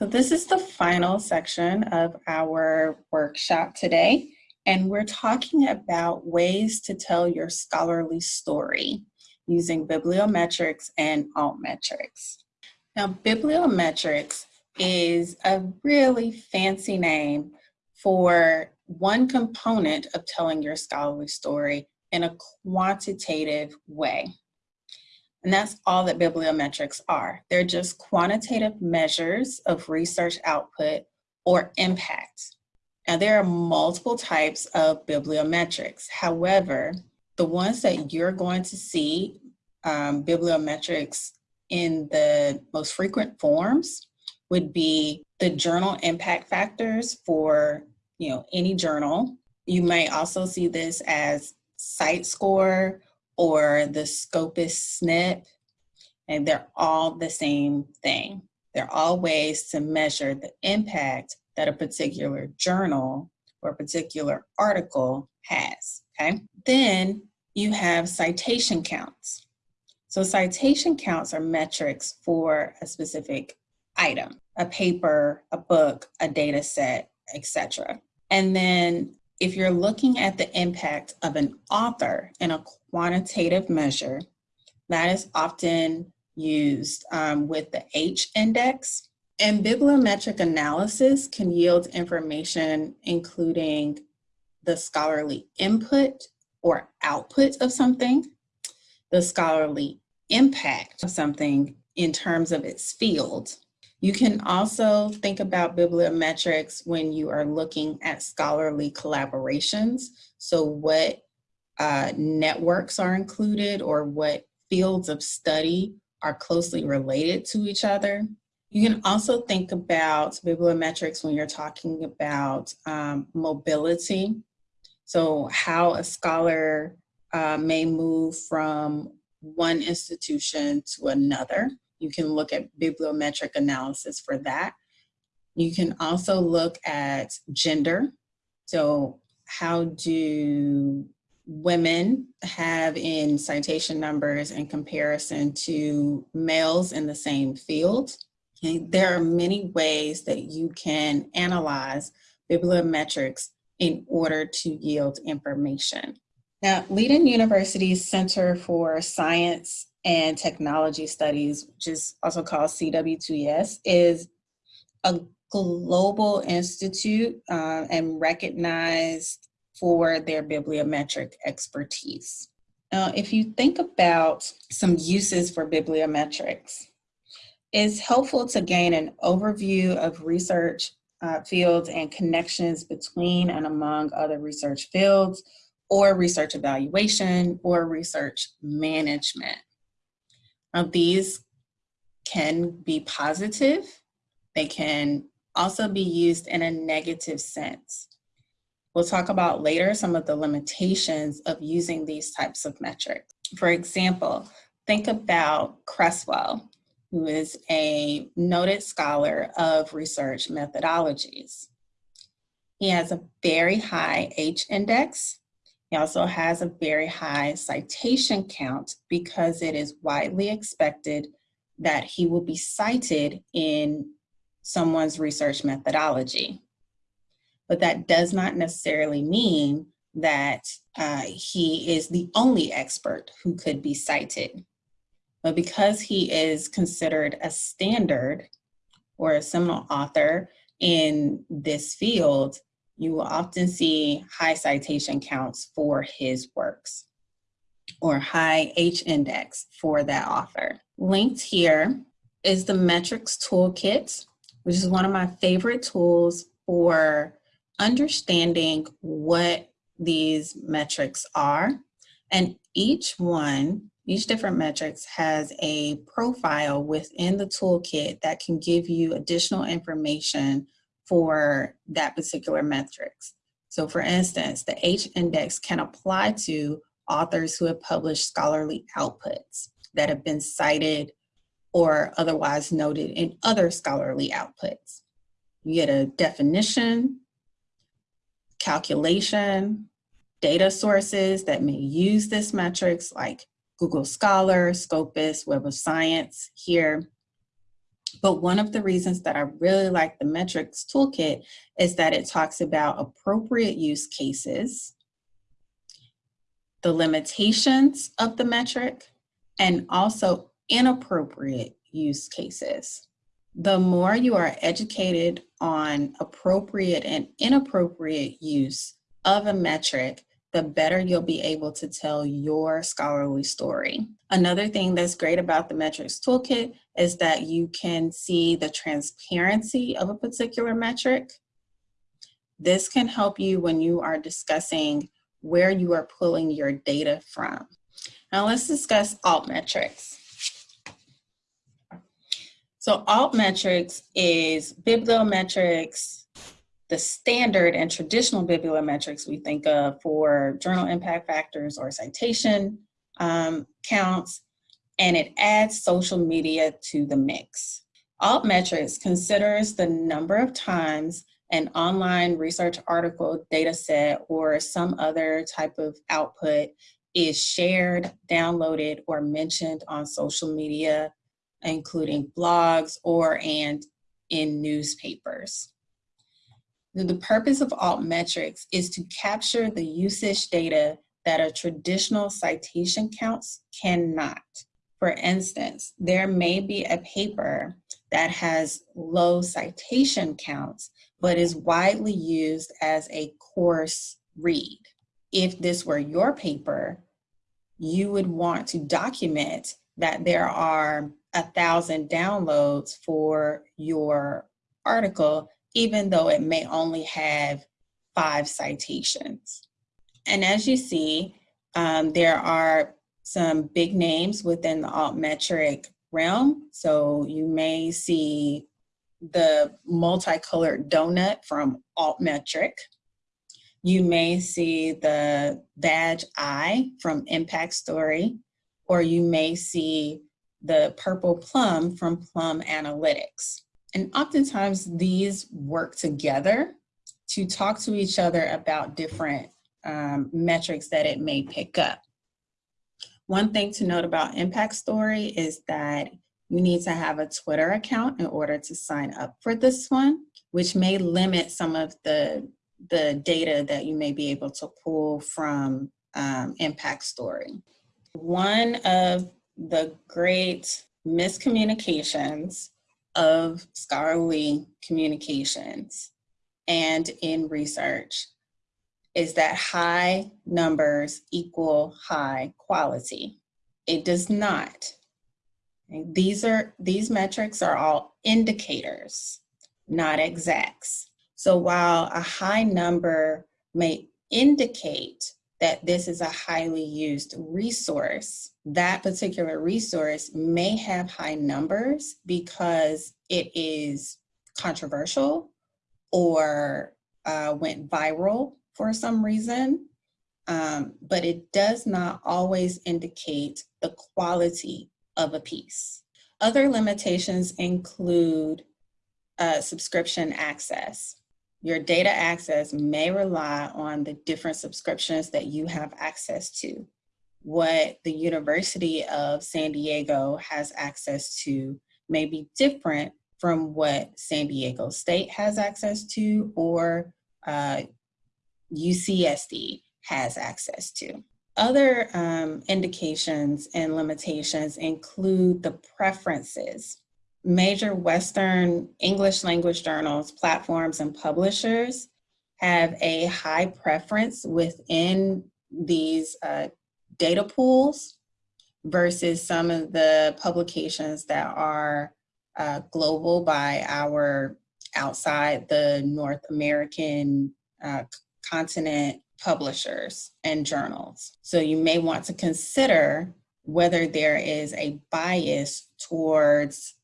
So this is the final section of our workshop today, and we're talking about ways to tell your scholarly story using bibliometrics and altmetrics. Now, bibliometrics is a really fancy name for one component of telling your scholarly story in a quantitative way. And that's all that bibliometrics are. They're just quantitative measures of research output or impact. Now there are multiple types of bibliometrics. However, the ones that you're going to see um, bibliometrics in the most frequent forms would be the journal impact factors for you know any journal. You may also see this as CiteScore or the Scopus SNIP, and they're all the same thing. They're all ways to measure the impact that a particular journal or a particular article has, okay? Then you have citation counts. So citation counts are metrics for a specific item, a paper, a book, a data set, etc. And then if you're looking at the impact of an author in a quantitative measure, that is often used um, with the H index. And bibliometric analysis can yield information including the scholarly input or output of something, the scholarly impact of something in terms of its field, you can also think about bibliometrics when you are looking at scholarly collaborations. So what uh, networks are included or what fields of study are closely related to each other. You can also think about bibliometrics when you're talking about um, mobility. So how a scholar uh, may move from one institution to another. You can look at bibliometric analysis for that. You can also look at gender. So how do women have in citation numbers in comparison to males in the same field? There are many ways that you can analyze bibliometrics in order to yield information. Now, Leiden University's Center for Science and Technology Studies, which is also called CWTS, is a global institute uh, and recognized for their bibliometric expertise. Now, if you think about some uses for bibliometrics, it's helpful to gain an overview of research uh, fields and connections between and among other research fields or research evaluation or research management. Now, these can be positive. They can also be used in a negative sense. We'll talk about later some of the limitations of using these types of metrics. For example, think about Creswell, who is a noted scholar of research methodologies. He has a very high H index he also has a very high citation count because it is widely expected that he will be cited in someone's research methodology. But that does not necessarily mean that uh, he is the only expert who could be cited. But because he is considered a standard or a seminal author in this field, you will often see high citation counts for his works or high H index for that author. Linked here is the metrics toolkit, which is one of my favorite tools for understanding what these metrics are. And each one, each different metrics has a profile within the toolkit that can give you additional information for that particular metrics. So for instance, the H index can apply to authors who have published scholarly outputs that have been cited or otherwise noted in other scholarly outputs. You get a definition, calculation, data sources that may use this metrics like Google Scholar, Scopus, Web of Science here, But one of the reasons that I really like the metrics toolkit is that it talks about appropriate use cases, the limitations of the metric, and also inappropriate use cases. The more you are educated on appropriate and inappropriate use of a metric, the better you'll be able to tell your scholarly story. Another thing that's great about the metrics toolkit is that you can see the transparency of a particular metric. This can help you when you are discussing where you are pulling your data from. Now let's discuss altmetrics. So altmetrics is bibliometrics, the standard and traditional bibliometrics we think of for journal impact factors or citation um, counts, and it adds social media to the mix. Altmetrics considers the number of times an online research article, data set, or some other type of output is shared, downloaded, or mentioned on social media, including blogs or and in newspapers. The purpose of altmetrics is to capture the usage data that a traditional citation counts cannot. For instance, there may be a paper that has low citation counts, but is widely used as a course read. If this were your paper, you would want to document that there are a thousand downloads for your article even though it may only have five citations. And as you see, um, there are some big names within the altmetric realm. So you may see the multicolored donut from altmetric. You may see the badge eye from Impact Story, or you may see the purple plum from Plum Analytics. And oftentimes these work together to talk to each other about different um, metrics that it may pick up. One thing to note about Impact Story is that you need to have a Twitter account in order to sign up for this one, which may limit some of the, the data that you may be able to pull from um, Impact Story. One of the great miscommunications of scholarly communications and in research is that high numbers equal high quality. It does not. These are these metrics are all indicators, not exacts. So while a high number may indicate that this is a highly used resource, that particular resource may have high numbers because it is controversial or uh, went viral for some reason, um, but it does not always indicate the quality of a piece. Other limitations include uh, subscription access. Your data access may rely on the different subscriptions that you have access to. What the University of San Diego has access to may be different from what San Diego State has access to or uh, UCSD has access to. Other um, indications and limitations include the preferences major Western English language journals, platforms, and publishers have a high preference within these uh, data pools versus some of the publications that are uh, global by our outside the North American uh, continent publishers and journals. So you may want to consider whether there is a bias towards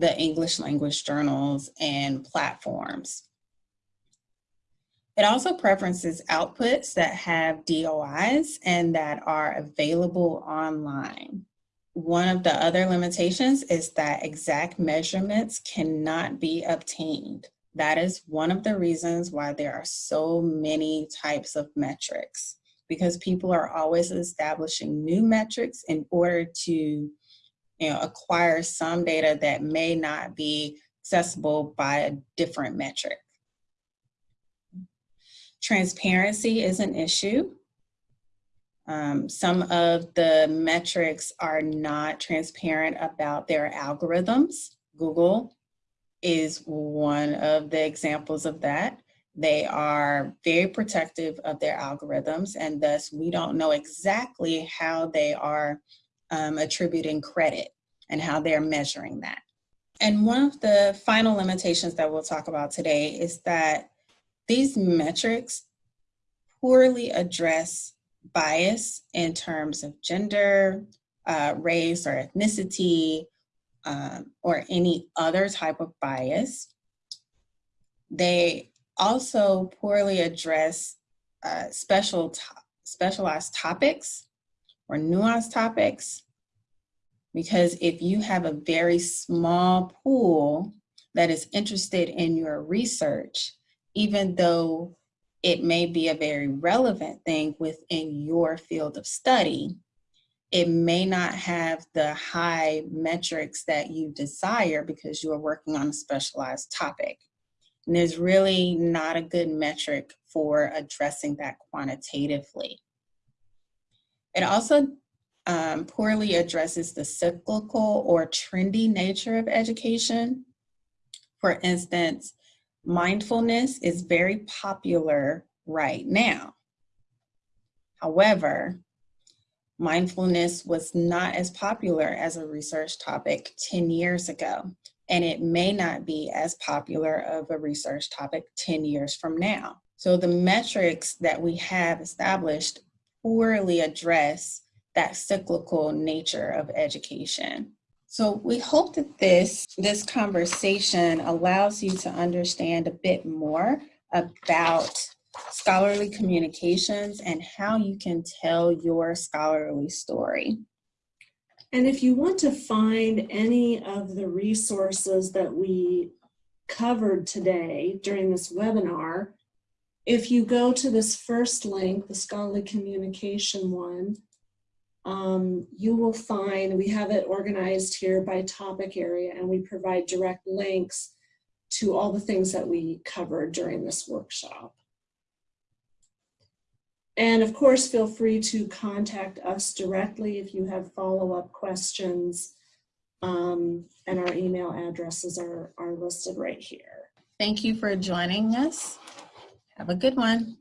the English language journals and platforms. It also preferences outputs that have DOIs and that are available online. One of the other limitations is that exact measurements cannot be obtained. That is one of the reasons why there are so many types of metrics because people are always establishing new metrics in order to you know, acquire some data that may not be accessible by a different metric. Transparency is an issue. Um, some of the metrics are not transparent about their algorithms. Google is one of the examples of that. They are very protective of their algorithms and thus we don't know exactly how they are um, attributing credit and how they're measuring that. And one of the final limitations that we'll talk about today is that these metrics poorly address bias in terms of gender, uh, race or ethnicity, um, or any other type of bias. They also poorly address uh, special to specialized topics or nuanced topics because if you have a very small pool that is interested in your research, even though it may be a very relevant thing within your field of study, it may not have the high metrics that you desire because you are working on a specialized topic. And there's really not a good metric for addressing that quantitatively. It also um, poorly addresses the cyclical or trendy nature of education. For instance, mindfulness is very popular right now. However, mindfulness was not as popular as a research topic 10 years ago, and it may not be as popular of a research topic 10 years from now. So the metrics that we have established poorly address that cyclical nature of education. So we hope that this, this conversation allows you to understand a bit more about scholarly communications and how you can tell your scholarly story. And if you want to find any of the resources that we covered today during this webinar, if you go to this first link, the scholarly communication one, um, you will find, we have it organized here by topic area and we provide direct links to all the things that we covered during this workshop. And of course, feel free to contact us directly if you have follow-up questions. Um, and our email addresses are, are listed right here. Thank you for joining us. Have a good one.